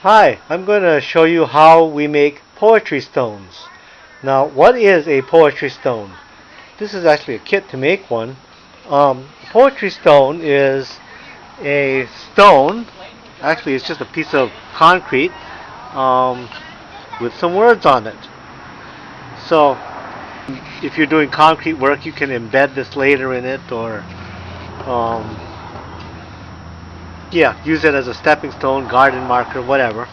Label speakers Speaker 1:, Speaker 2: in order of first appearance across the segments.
Speaker 1: Hi, I'm going to show you how we make poetry stones. Now, what is a poetry stone? This is actually a kit to make one. Um, poetry stone is a stone, actually it's just a piece of concrete um, with some words on it. So, if you're doing concrete work, you can embed this later in it or um, yeah, use it as a stepping stone, garden marker, whatever.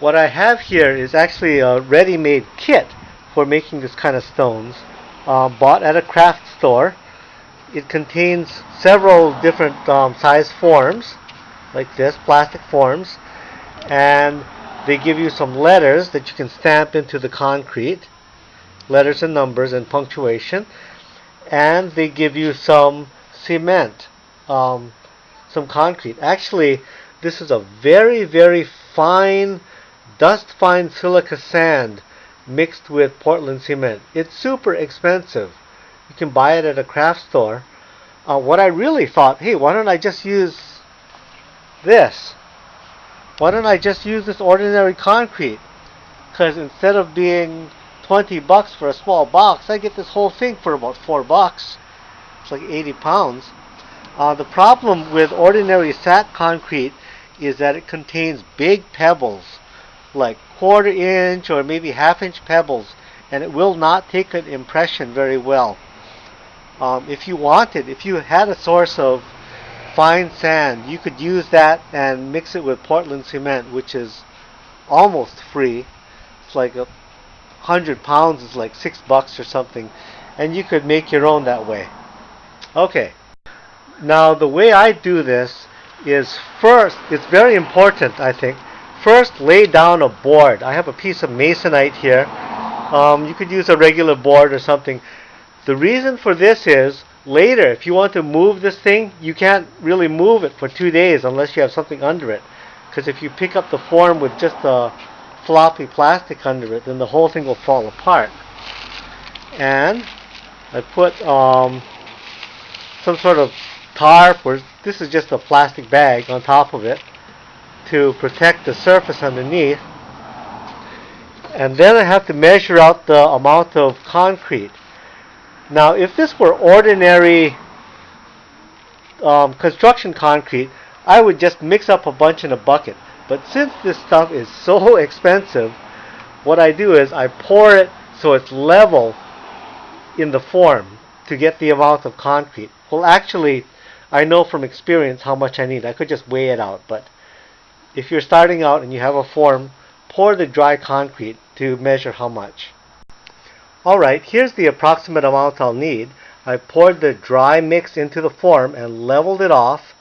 Speaker 1: What I have here is actually a ready-made kit for making this kind of stones, uh, bought at a craft store. It contains several different um, size forms, like this, plastic forms, and they give you some letters that you can stamp into the concrete, letters and numbers and punctuation, and they give you some cement um, some concrete. Actually, this is a very, very fine, dust fine silica sand mixed with Portland cement. It's super expensive. You can buy it at a craft store. Uh, what I really thought, hey, why don't I just use this? Why don't I just use this ordinary concrete? Because instead of being 20 bucks for a small box, I get this whole thing for about 4 bucks. It's like 80 pounds. Uh, the problem with ordinary sat concrete is that it contains big pebbles, like quarter inch or maybe half inch pebbles, and it will not take an impression very well. Um, if you wanted, if you had a source of fine sand, you could use that and mix it with Portland cement, which is almost free. It's like a hundred pounds is like six bucks or something, and you could make your own that way. Okay. Now the way I do this is first, it's very important I think, first lay down a board. I have a piece of masonite here. Um, you could use a regular board or something. The reason for this is later if you want to move this thing you can't really move it for two days unless you have something under it because if you pick up the form with just a floppy plastic under it then the whole thing will fall apart and I put um, some sort of tarp or this is just a plastic bag on top of it to protect the surface underneath. And then I have to measure out the amount of concrete. Now if this were ordinary um, construction concrete I would just mix up a bunch in a bucket. But since this stuff is so expensive what I do is I pour it so it's level in the form to get the amount of concrete. Well actually I know from experience how much I need. I could just weigh it out, but if you're starting out and you have a form, pour the dry concrete to measure how much. Alright, here's the approximate amount I'll need. I poured the dry mix into the form and leveled it off.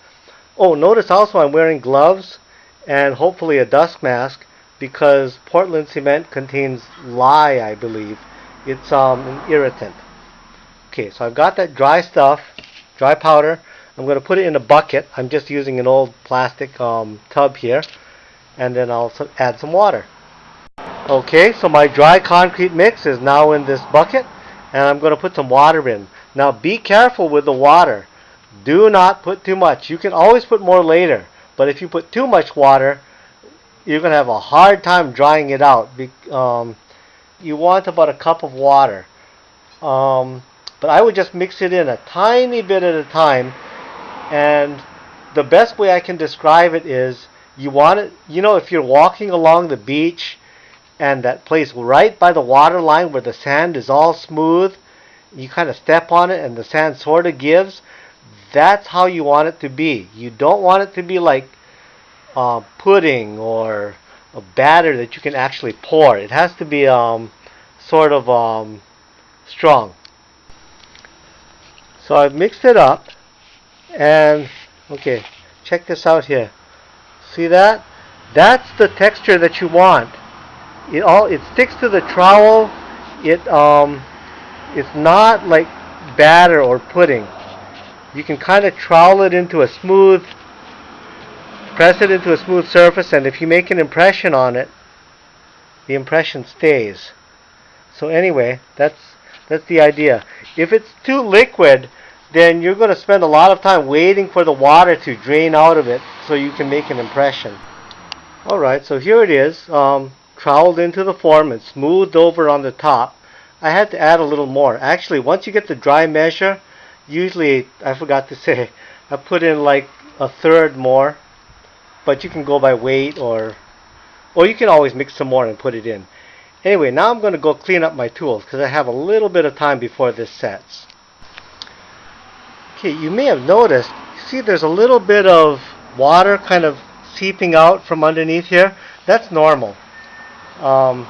Speaker 1: Oh, notice also I'm wearing gloves and hopefully a dust mask because Portland cement contains lye, I believe. It's um, an irritant. Okay, so I've got that dry stuff, dry powder. I'm going to put it in a bucket. I'm just using an old plastic um, tub here. And then I'll add some water. Okay, so my dry concrete mix is now in this bucket. And I'm going to put some water in. Now be careful with the water. Do not put too much. You can always put more later. But if you put too much water, you're going to have a hard time drying it out. Um, you want about a cup of water. Um, but I would just mix it in a tiny bit at a time and the best way I can describe it is you want it, you know, if you're walking along the beach and that place right by the water line where the sand is all smooth, you kind of step on it and the sand sort of gives, that's how you want it to be. You don't want it to be like uh, pudding or a batter that you can actually pour. It has to be um, sort of um, strong. So I've mixed it up and okay check this out here. See that? That's the texture that you want. It all it sticks to the trowel. It um it's not like batter or pudding. You can kind of trowel it into a smooth press it into a smooth surface and if you make an impression on it the impression stays. So anyway that's that's the idea. If it's too liquid then you're going to spend a lot of time waiting for the water to drain out of it so you can make an impression. Alright, so here it is, um, troweled into the form and smoothed over on the top. I had to add a little more. Actually, once you get the dry measure, usually, I forgot to say, I put in like a third more, but you can go by weight or, or you can always mix some more and put it in. Anyway, now I'm going to go clean up my tools because I have a little bit of time before this sets. Okay, you may have noticed, see there's a little bit of water kind of seeping out from underneath here. That's normal. Um,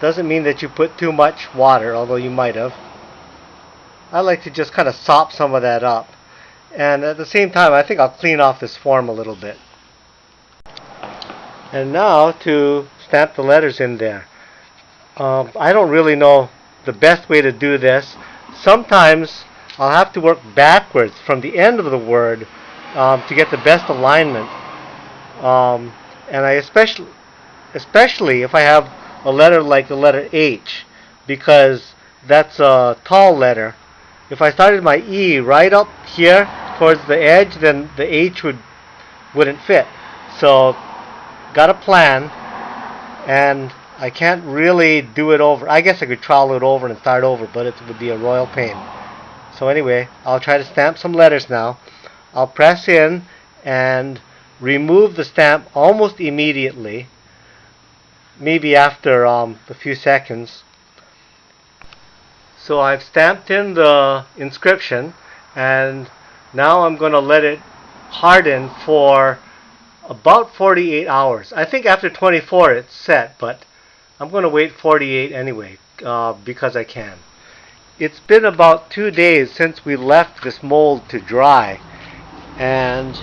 Speaker 1: doesn't mean that you put too much water, although you might have. I like to just kind of sop some of that up. And at the same time, I think I'll clean off this form a little bit. And now to stamp the letters in there. Um, I don't really know the best way to do this. Sometimes I'll have to work backwards from the end of the word um, to get the best alignment. Um, and I especially, especially if I have a letter like the letter H, because that's a tall letter. If I started my E right up here towards the edge, then the H would wouldn't fit. So got a plan, and I can't really do it over. I guess I could trowel it over and start over, but it would be a royal pain. So anyway, I'll try to stamp some letters now. I'll press in and remove the stamp almost immediately, maybe after um, a few seconds. So I've stamped in the inscription and now I'm going to let it harden for about 48 hours. I think after 24 it's set, but I'm going to wait 48 anyway uh, because I can. It's been about two days since we left this mold to dry and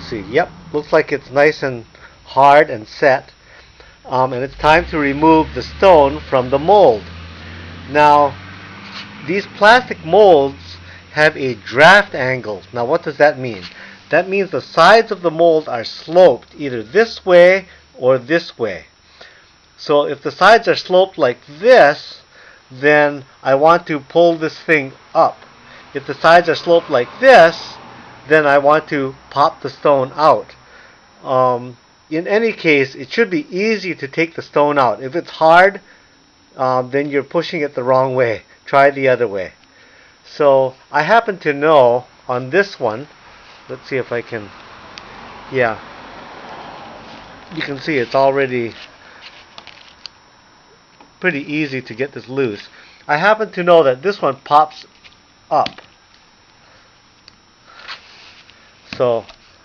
Speaker 1: see, yep, looks like it's nice and hard and set. Um, and it's time to remove the stone from the mold. Now, these plastic molds have a draft angle. Now, what does that mean? That means the sides of the mold are sloped either this way or this way. So if the sides are sloped like this, then I want to pull this thing up. If the sides are sloped like this, then I want to pop the stone out. Um, in any case, it should be easy to take the stone out. If it's hard, um, then you're pushing it the wrong way. Try the other way. So I happen to know on this one let's see if I can yeah you can see it's already pretty easy to get this loose. I happen to know that this one pops up. So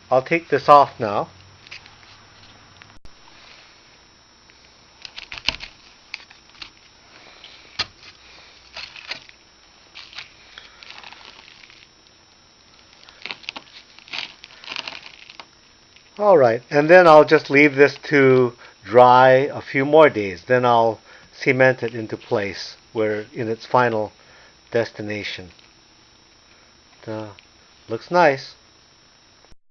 Speaker 1: I'll take this off now. Alright, and then I'll just leave this to dry a few more days. Then I'll cement it into place where in its final destination. Uh, looks nice.